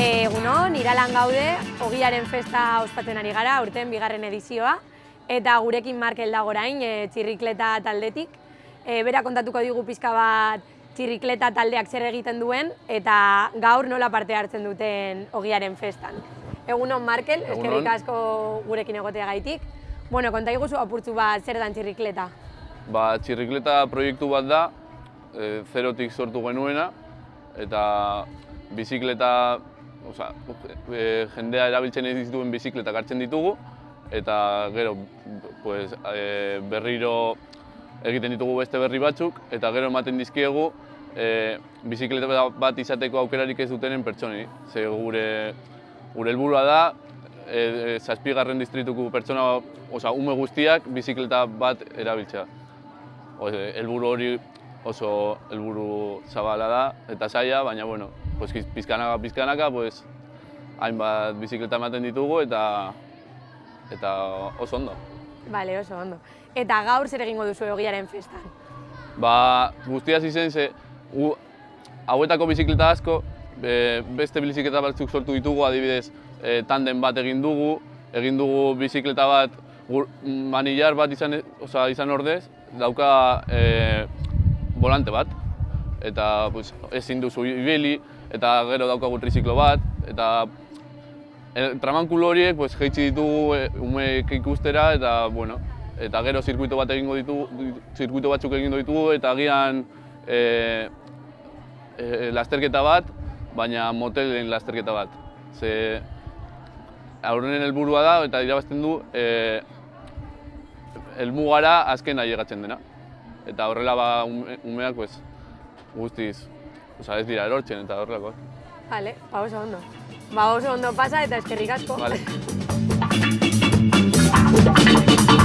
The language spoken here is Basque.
Egunon, iralan gaude, ogiaren festa ospatzen ari gara, urten bigarren edizioa, eta gurekin Markel dago orain, e, txirrikleta taldetik. E, bera kontatuko digu pizka bat txirrikleta taldeak zer egiten duen, eta gaur nola parte hartzen duten ogiaren festan. Egunon, Markel, Egunon. eskerrik asko gurekin egotea gaitik. Bueno, konta iguzu apurtzu bat zer dan txirrikleta. Ba, txirrikleta proiektu bat da, e, zerotik sortu genuena, eta bizikleta, oza, e, jendea erabiltzen ez dituen bizikletak hartzen ditugu, eta gero pues, e, berriro egiten ditugu beste berri batzuk, eta gero ematen dizkiegu e, bizikleta bat izateko aukerarik ez dutenen pertsonei. Ze gure, gure helburua da, e, e, zazpigarren distrituko pertsona, oza, ume guztiak bizikleta bat erabiltzea. Helburu hori oso helburu zabala da eta saia, baina bueno, pues, pizkanaka pizkanaka, pues, hainbat bizikleta ematen ditugu eta eta oso ondo. Bale, oso ondo. Eta gaur zer egingo duzu ogiaren festan? Ba, guztia izen ze, gu, hauetako bizikleta asko, be, beste bizikleta batzuk sortu ditugu, adibidez, e, tanden bat egin dugu, egin dugu bizikleta bat, gur, manillar bat izan, oza, izan ordez, dauka e, volante bat, eta pues, ezin duzu ibili, eta gero daukagu triziklo bat, eta e, tramankulu horiek pues, jeitsi ditugu e, umeek ikustera, eta bueno, eta gero zirkuito bat egingo ditugu, zirkuito batzuk egingo ditugu, eta agian e, e, lasterketa bat, baina motelen lasterketa bat. Ze aurrenen helburua da eta irabazten du e, helmugara azken ailegatzen dena eta horrela ba umeak pues guztiz, osea ez dira erortzen eta horrelako. Vale, ba oso ondo. Ba oso ondo pasa eta eskerrik asko. Vale.